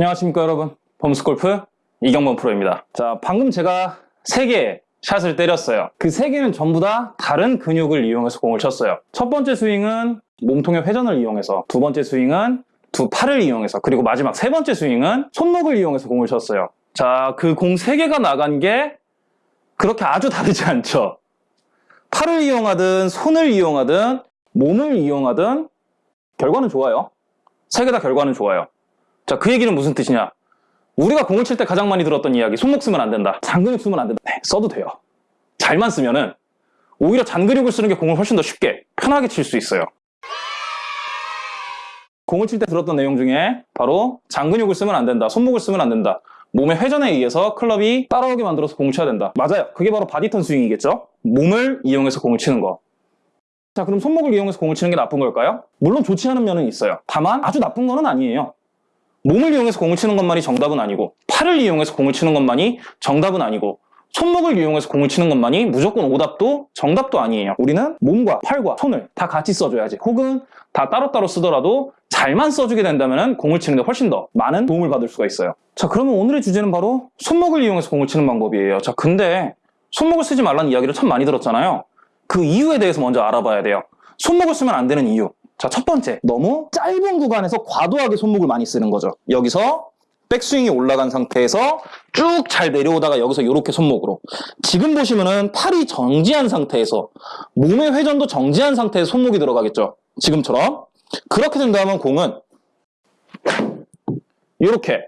안녕하십니까 여러분. 범스골프 이경범 프로입니다. 자 방금 제가 3개의 샷을 때렸어요. 그 3개는 전부 다 다른 근육을 이용해서 공을 쳤어요. 첫 번째 스윙은 몸통의 회전을 이용해서 두 번째 스윙은 두 팔을 이용해서 그리고 마지막 세 번째 스윙은 손목을 이용해서 공을 쳤어요. 자 그 공 3개가 나간 게 그렇게 아주 다르지 않죠. 팔을 이용하든 손을 이용하든 몸을 이용하든 결과는 좋아요. 세 개 다 결과는 좋아요 자, 그 얘기는 무슨 뜻이냐? 우리가 공을 칠 때 가장 많이 들었던 이야기, 손목 쓰면 안 된다. 잔근육 쓰면 안 된다. 네, 써도 돼요. 잘만 쓰면은 오히려 잔근육을 쓰는 게 공을 훨씬 더 쉽게, 편하게 칠 수 있어요. 공을 칠 때 들었던 내용 중에 바로 잔근육을 쓰면 안 된다. 손목을 쓰면 안 된다. 몸의 회전에 의해서 클럽이 따라오게 만들어서 공을 쳐야 된다. 맞아요. 그게 바로 body turn 스윙이겠죠? 몸을 이용해서 공을 치는 거. 자, 그럼 손목을 이용해서 공을 치는 게 나쁜 걸까요? 물론 좋지 않은 면은 있어요. 다만 아주 나쁜 거는 아니에요. 몸을 이용해서 공을 치는 것만이 정답은 아니고 팔을 이용해서 공을 치는 것만이 정답은 아니고 손목을 이용해서 공을 치는 것만이 무조건 오답도 정답도 아니에요. 우리는 몸과 팔과 손을 다 같이 써줘야지. 혹은 다 따로따로 쓰더라도 잘만 써주게 된다면 공을 치는 데 훨씬 더 많은 도움을 받을 수가 있어요. 자 그러면 오늘의 주제는 바로 손목을 이용해서 공을 치는 방법이에요. 자 근데 손목을 쓰지 말라는 이야기를 참 많이 들었잖아요. 그 이유에 대해서 먼저 알아봐야 돼요. 손목을 쓰면 안 되는 이유. 자, 첫 번째. 너무 짧은 구간에서 과도하게 손목을 많이 쓰는 거죠. 여기서 백스윙이 올라간 상태에서 쭉 잘 내려오다가 여기서 이렇게 손목으로. 지금 보시면은 팔이 정지한 상태에서 몸의 회전도 정지한 상태에서 손목이 들어가겠죠. 지금처럼. 그렇게 된다면 공은 이렇게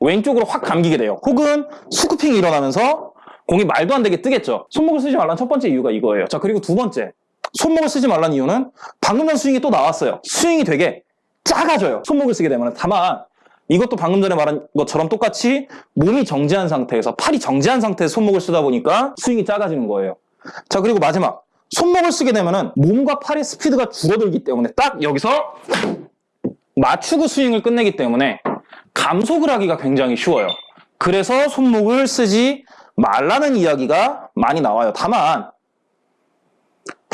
왼쪽으로 확 감기게 돼요. 혹은 스쿠핑이 일어나면서 공이 말도 안 되게 뜨겠죠. 손목을 쓰지 말라는 첫 번째 이유가 이거예요. 자, 그리고 두 번째. 손목을 쓰지 말라는 이유는 방금 전 스윙이 또 나왔어요. 스윙이 되게 작아져요. 손목을 쓰게 되면. 다만 이것도 방금 전에 말한 것처럼 똑같이 몸이 정지한 상태에서 팔이 정지한 상태에서 손목을 쓰다 보니까 스윙이 작아지는 거예요. 자 그리고 마지막 손목을 쓰게 되면 몸과 팔의 스피드가 줄어들기 때문에 딱 여기서 맞추고 스윙을 끝내기 때문에 감속을 하기가 굉장히 쉬워요. 그래서 손목을 쓰지 말라는 이야기가 많이 나와요. 다만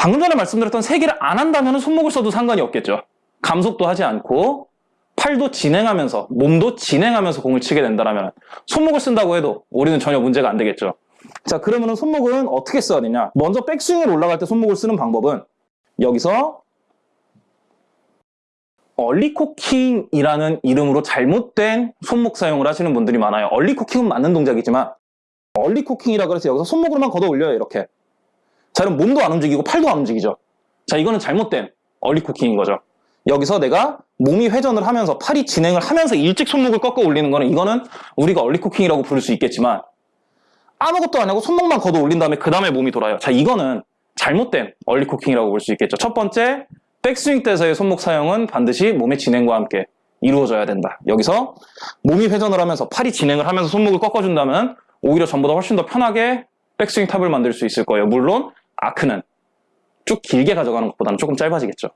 방금 전에 말씀드렸던 세 개를 안 한다면 손목을 써도 상관이 없겠죠. 감속도 하지 않고 팔도 진행하면서 몸도 진행하면서 공을 치게 된다면 손목을 쓴다고 해도 우리는 전혀 문제가 안 되겠죠. 자 그러면 손목은 어떻게 써야 되냐 먼저 백스윙을 올라갈 때 손목을 쓰는 방법은 여기서 얼리코킹이라는 이름으로 잘못된 손목 사용을 하시는 분들이 많아요. 얼리코킹은 맞는 동작이지만 얼리코킹이라 그래서 여기서 손목으로만 걷어 올려요 이렇게 자 그럼 몸도 안 움직이고 팔도 안 움직이죠. 자 이거는 잘못된 얼리쿠킹인 거죠. 여기서 내가 몸이 회전을 하면서 팔이 진행을 하면서 일찍 손목을 꺾어 올리는 거는 이거는 우리가 얼리쿠킹이라고 부를 수 있겠지만 아무것도 안 하고 손목만 걷어 올린 다음에 그 다음에 몸이 돌아요. 자 이거는 잘못된 얼리쿠킹이라고 볼 수 있겠죠. 첫 번째 백스윙 때서의 손목 사용은 반드시 몸의 진행과 함께 이루어져야 된다. 여기서 몸이 회전을 하면서 팔이 진행을 하면서 손목을 꺾어준다면 오히려 전보다 훨씬 더 편하게 백스윙 탑을 만들 수 있을 거예요. 물론 아크는 쭉 길게 가져가는 것보다는 조금 짧아지겠죠.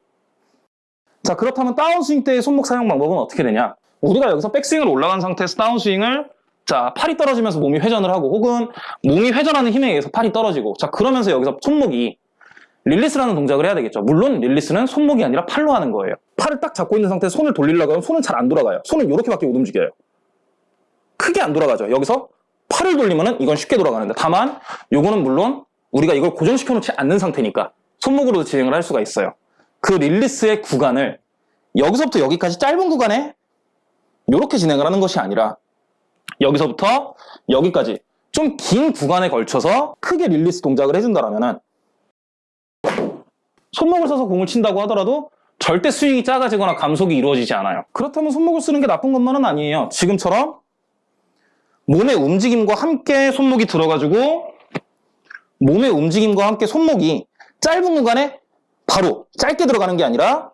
자 그렇다면 다운스윙 때의 손목 사용 방법은 어떻게 되냐? 우리가 여기서 백스윙을 올라간 상태에서 다운스윙을 자 팔이 떨어지면서 몸이 회전을 하고 혹은 몸이 회전하는 힘에 의해서 팔이 떨어지고 자 그러면서 여기서 손목이 릴리스라는 동작을 해야 되겠죠. 물론 릴리스는 손목이 아니라 팔로 하는 거예요. 팔을 딱 잡고 있는 상태에서 손을 돌리려고 하면 손은 잘 안 돌아가요. 손은 이렇게밖에 못 움직여요. 크게 안 돌아가죠. 여기서 팔을 돌리면은 이건 쉽게 돌아가는데 다만 요거는 물론 우리가 이걸 고정시켜 놓지 않는 상태니까 손목으로도 진행을 할 수가 있어요. 그 릴리스의 구간을 여기서부터 여기까지 짧은 구간에 이렇게 진행을 하는 것이 아니라 여기서부터 여기까지 좀 긴 구간에 걸쳐서 크게 릴리스 동작을 해준다면 손목을 써서 공을 친다고 하더라도 절대 스윙이 작아지거나 감속이 이루어지지 않아요. 그렇다면 손목을 쓰는 게 나쁜 것만은 아니에요. 지금처럼 몸의 움직임과 함께 손목이 들어가지고 몸의 움직임과 함께 손목이 짧은 구간에 바로 짧게 들어가는 게 아니라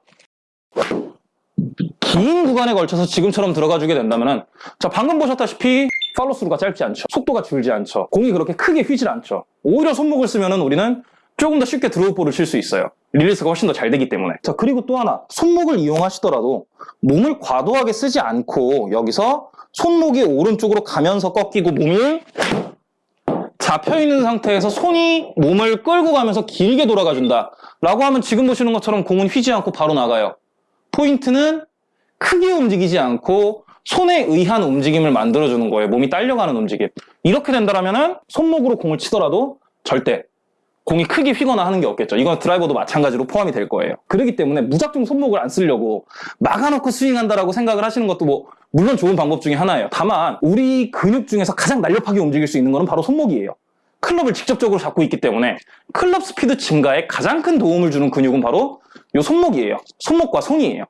긴 구간에 걸쳐서 지금처럼 들어가주게 된다면 자 방금 보셨다시피 팔로스루가 짧지 않죠. 속도가 줄지 않죠. 공이 그렇게 크게 휘질 않죠. 오히려 손목을 쓰면 우리는 조금 더 쉽게 draw ball을 칠 수 있어요. 릴리스가 훨씬 더 잘 되기 때문에. 자 그리고 또 하나. 손목을 이용하시더라도 몸을 과도하게 쓰지 않고 여기서 손목이 오른쪽으로 가면서 꺾이고 몸이 잡혀 있는 상태에서 손이 몸을 끌고 가면서 길게 돌아가 준다 라고 하면 지금 보시는 것처럼 공은 휘지 않고 바로 나가요 포인트는 크게 움직이지 않고 손에 의한 움직임을 만들어주는 거예요. 몸이 딸려가는 움직임. 이렇게 된다면 은 손목으로 공을 치더라도 절대 공이 크게 휘거나 하는 게 없겠죠. 이건 드라이버도 마찬가지로 포함이 될 거예요. 그렇기 때문에 무작정 손목을 안 쓰려고 막아놓고 스윙한다라고 생각을 하시는 것도 뭐 물론 좋은 방법 중에 하나예요. 다만 우리 근육 중에서 가장 날렵하게 움직일 수 있는 거는 바로 손목이에요. 클럽을 직접적으로 잡고 있기 때문에 클럽 스피드 증가에 가장 큰 도움을 주는 근육은 바로 이 손목이에요. 손목과 손이에요.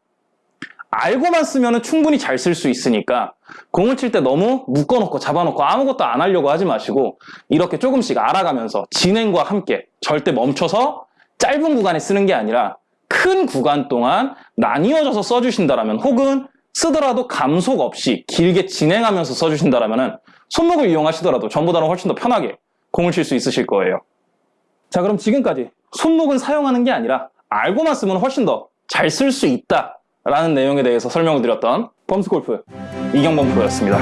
알고만 쓰면 충분히 잘 쓸 수 있으니까 공을 칠 때 너무 묶어놓고 잡아놓고 아무것도 안 하려고 하지 마시고 이렇게 조금씩 알아가면서 진행과 함께 절대 멈춰서 짧은 구간에 쓰는 게 아니라 큰 구간 동안 나뉘어져서 써주신다라면 혹은 쓰더라도 감속 없이 길게 진행하면서 써주신다라면 손목을 이용하시더라도 전보다는 훨씬 더 편하게 공을 칠 수 있으실 거예요. 자 그럼 지금까지 손목은 사용하는 게 아니라 알고만 쓰면 훨씬 더 잘 쓸 수 있다 라는 내용에 대해서 설명을 드렸던 펌스골프 이경범 프로였습니다.